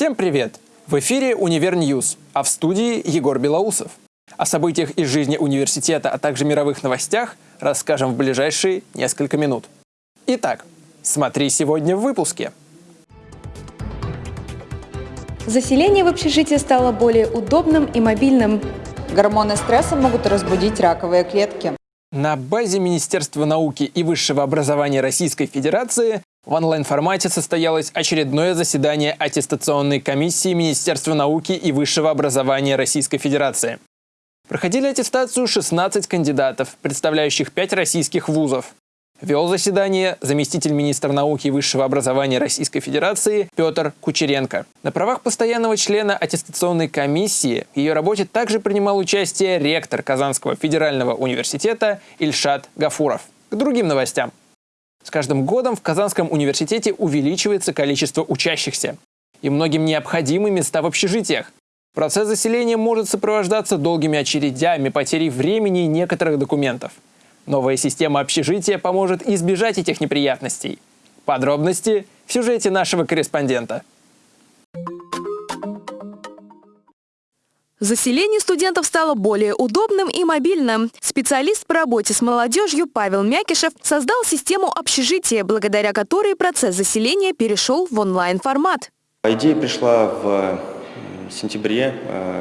Всем привет! В эфире «Univer News», а в студии Егор Белоусов. О событиях из жизни университета, а также мировых новостях расскажем в ближайшие несколько минут. Итак, смотри сегодня в выпуске. Заселение в общежитие стало более удобным и мобильным. Гормоны стресса могут разбудить раковые клетки. На базе Министерства науки и высшего образования Российской Федерации в онлайн-формате состоялось очередное заседание аттестационной комиссии Министерства науки и высшего образования Российской Федерации. Проходили аттестацию 16 кандидатов, представляющих 5 российских вузов. Вел заседание заместитель министра науки и высшего образования Российской Федерации Петр Кучеренко. На правах постоянного члена аттестационной комиссии в ее работе также принимал участие ректор Казанского федерального университета Ильшат Гафуров. К другим новостям. С каждым годом в Казанском университете увеличивается количество учащихся. И многим необходимы места в общежитиях. Процесс заселения может сопровождаться долгими очередями, потерей времени и некоторых документов. Новая система общежития поможет избежать этих неприятностей. Подробности в сюжете нашего корреспондента. Заселение студентов стало более удобным и мобильным. Специалист по работе с молодежью Павел Мякишев создал систему общежития, благодаря которой процесс заселения перешел в онлайн-формат. Идея пришла в сентябре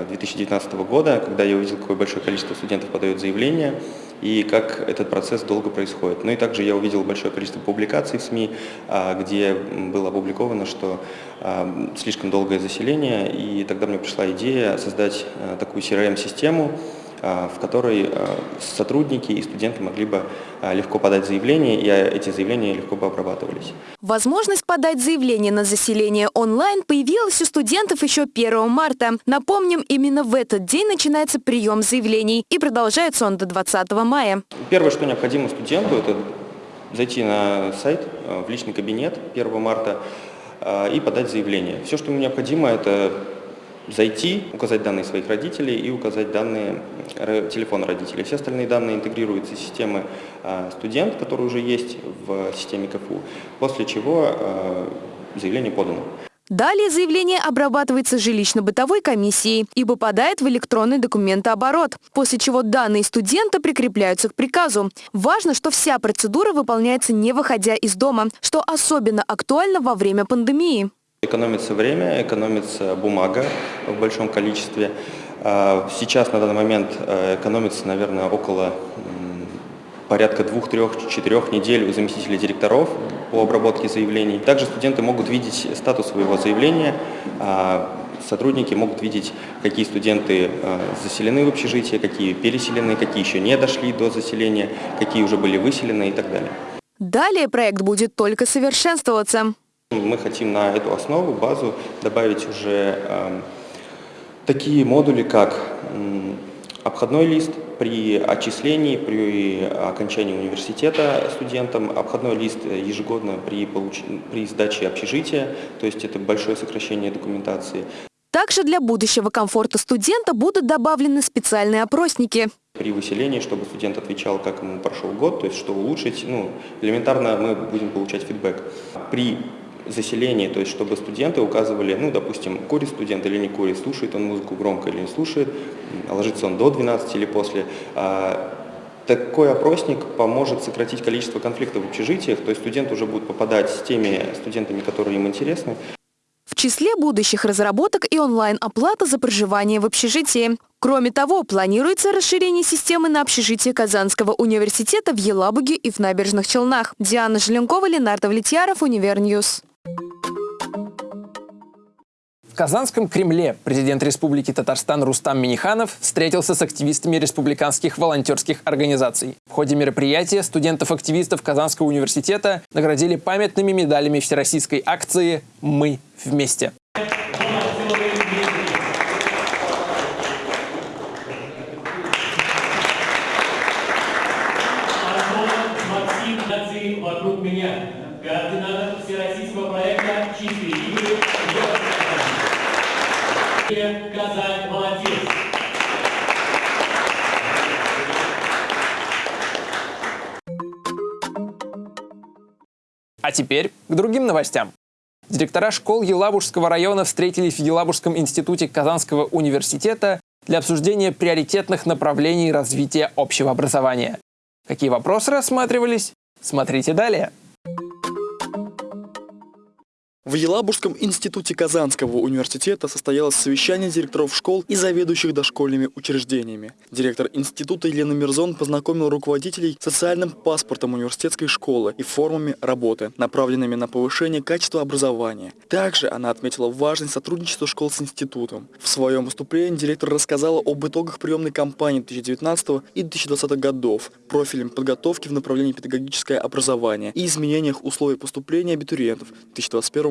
2019 э, года, когда я увидел, какое большое количество студентов подают заявление и как этот процесс долго происходит. Ну и также я увидел большое количество публикаций в СМИ, а, где было опубликовано, что а, слишком долгое заселение, и тогда мне пришла идея создать а, такую CRM-систему, в которой сотрудники и студенты могли бы легко подать заявление, и эти заявления легко бы обрабатывались. Возможность подать заявление на заселение онлайн появилась у студентов еще 1 марта. Напомним, именно в этот день начинается прием заявлений, и продолжается он до 20 мая. Первое, что необходимо студенту, это зайти на сайт в личный кабинет 1 марта и подать заявление. Все, что ему необходимо, это зайти, указать данные своих родителей и указать данные телефона родителей. Все остальные данные интегрируются в системы а, студент, который уже есть в системе КФУ, после чего а, заявление подано. Далее заявление обрабатывается жилищно-бытовой комиссией и попадает в электронный документооборот, после чего данные студента прикрепляются к приказу. Важно, что вся процедура выполняется не выходя из дома, что особенно актуально во время пандемии. Экономится время, экономится бумага в большом количестве. А, сейчас на данный момент э, экономится, наверное, около порядка двух, трех, четырех недель у заместителей директоров по обработке заявлений. Также студенты могут видеть статус своего заявления, а, сотрудники могут видеть, какие студенты э, заселены в общежитие, какие переселены, какие еще не дошли до заселения, какие уже были выселены и так далее. Далее проект будет только совершенствоваться. Мы хотим на эту основу, базу добавить уже э, такие модули, как э, обходной лист при отчислении, при окончании университета студентам, обходной лист ежегодно при, получ... при сдаче общежития, то есть это большое сокращение документации. Также для будущего комфорта студента будут добавлены специальные опросники. При выселении, чтобы студент отвечал, как ему прошел год, то есть что улучшить, ну, элементарно мы будем получать фидбэк. При заселении, то есть чтобы студенты указывали, ну, допустим, курит студент или не курит, слушает он музыку громко или не слушает, ложится он до 12 или после. А, такой опросник поможет сократить количество конфликтов в общежитиях, то есть студент уже будет попадать с теми студентами, которые им интересны. В числе будущих разработок и онлайн-оплата за проживание в общежитии. Кроме того, планируется расширение системы на общежитие Казанского университета в Елабуге и в Набережных Челнах. Диана Желенкова, Ленар Давлетьяров, Univer News. Казанском Кремле президент Республики Татарстан Рустам Миниханов встретился с активистами республиканских волонтерских организаций. В ходе мероприятия студентов-активистов Казанского университета наградили памятными медалями всероссийской акции «Мы вместе». Казань молодец. А теперь к другим новостям. Директора школ Елабужского района встретились в Елабужском институте Казанского университета для обсуждения приоритетных направлений развития общего образования. Какие вопросы рассматривались? Смотрите далее. В Елабужском институте Казанского университета состоялось совещание директоров школ и заведующих дошкольными учреждениями. Директор института Елена Мирзон познакомил руководителей социальным паспортом университетской школы и формами работы, направленными на повышение качества образования. Также она отметила важность сотрудничества школ с институтом. В своем выступлении директор рассказала об итогах приемной кампании 2019 и 2020 годов, профилем подготовки в направлении педагогическое образование и изменениях условий поступления абитуриентов в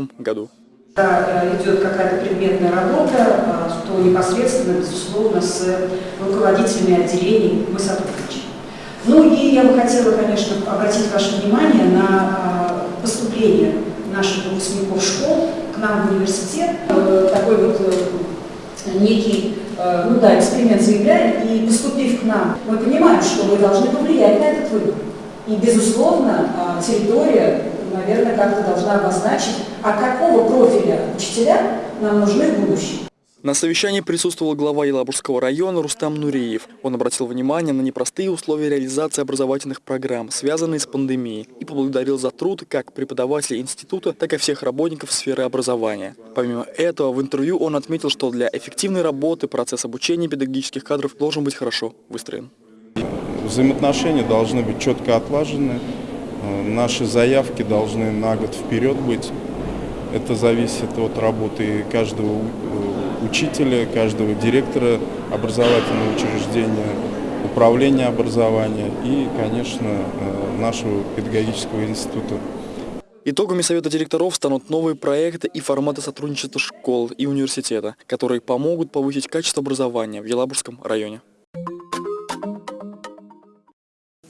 2021 году. Когда идет какая-то предметная работа, то непосредственно, безусловно, с руководителями отделений мы сотрудничаем. Ну и я бы хотела, конечно, обратить ваше внимание на поступление наших выпускников школ к нам в университет. Такой вот э, некий ну да, эксперимент заявляем, и поступив к нам, мы понимаем, что мы должны повлиять на этот выбор. И, безусловно, территория наверное, как-то должна обозначить, а какого профиля учителя нам нужны в будущем. На совещании присутствовал глава Елабужского района Рустам Нуриев. Он обратил внимание на непростые условия реализации образовательных программ, связанные с пандемией, и поблагодарил за труд как преподавателей института, так и всех работников сферы образования. Помимо этого, в интервью он отметил, что для эффективной работы процесс обучения педагогических кадров должен быть хорошо выстроен. Взаимоотношения должны быть четко отлажены, наши заявки должны на год вперед быть. Это зависит от работы каждого э, учителя, каждого директора образовательного учреждения, управления образования и, конечно, э, нашего педагогического института. Итогами Совета директоров станут новые проекты и форматы сотрудничества школ и университета, которые помогут повысить качество образования в Елабужском районе.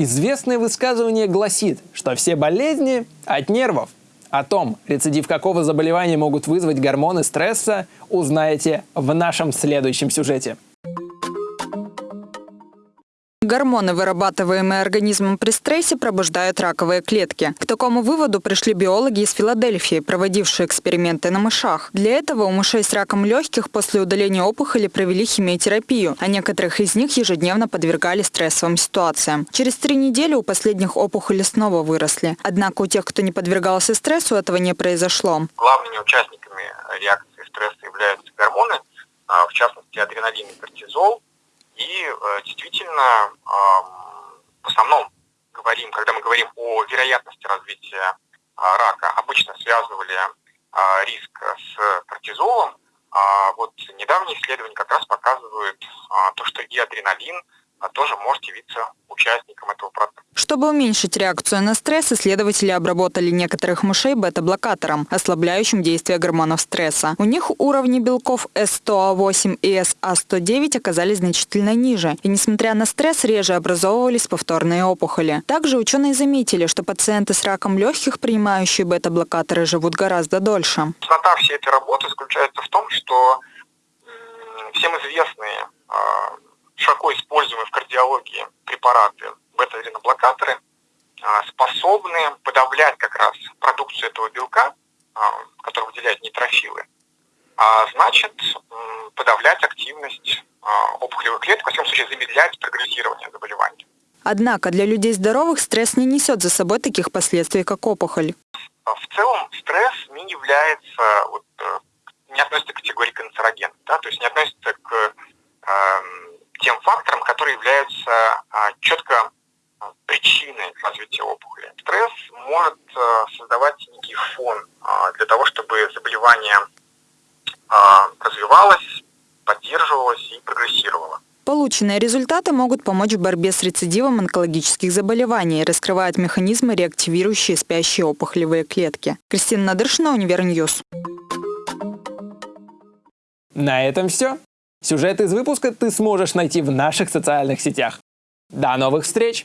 Известное высказывание гласит, что все болезни от нервов. О том, рецидив какого заболевания могут вызвать гормоны стресса, узнаете в нашем следующем сюжете. Гормоны, вырабатываемые организмом при стрессе, пробуждают раковые клетки. К такому выводу пришли биологи из Филадельфии, проводившие эксперименты на мышах. Для этого у мышей с раком легких после удаления опухоли провели химиотерапию, а некоторых из них ежедневно подвергали стрессовым ситуациям. Через три недели у последних опухоли снова выросли. Однако у тех, кто не подвергался стрессу, этого не произошло. Главными участниками реакции стресса являются гормоны, а, в частности адреналин и кортизол, и э, действительно, в основном говорим, когда мы говорим о вероятности развития а, рака, обычно связывали а, риск с кортизолом. А вот недавние исследования как раз показывают то, что и адреналин – а тоже может явиться участником этого процесса. Чтобы уменьшить реакцию на стресс, исследователи обработали некоторых мышей бета-блокатором, ослабляющим действие гормонов стресса. У них уровни белков S100A8 и SA109 оказались значительно ниже, и несмотря на стресс, реже образовывались повторные опухоли. Также ученые заметили, что пациенты с раком легких, принимающие бета-блокаторы, живут гораздо дольше. Цена всей этой работы заключается в том, что всем известные а, широко используемые в кардиологии препараты бета-адреноблокаторы а, способны подавлять как раз продукцию этого белка, а, который выделяет нейтрофилы, а значит подавлять активность а, опухолевых клеток, во всяком случае замедлять прогрессирование заболевания. Однако для людей здоровых стресс не несет за собой таких последствий, как опухоль. В целом стресс не является, вот, э, не относится к категории канцероген, да, то есть не относится к э, тем факторам, которые являются а, четко а, причиной развития опухоли. Стресс может а, создавать некий фон для того, чтобы заболевание развивалось, поддерживалось и прогрессировало. Полученные результаты могут помочь в борьбе с рецидивом онкологических заболеваний, раскрывают механизмы, реактивирующие спящие опухолевые клетки. Кристина Надыршина, Univer News. На этом все. Сюжет из выпуска ты сможешь найти в наших социальных сетях. До новых встреч!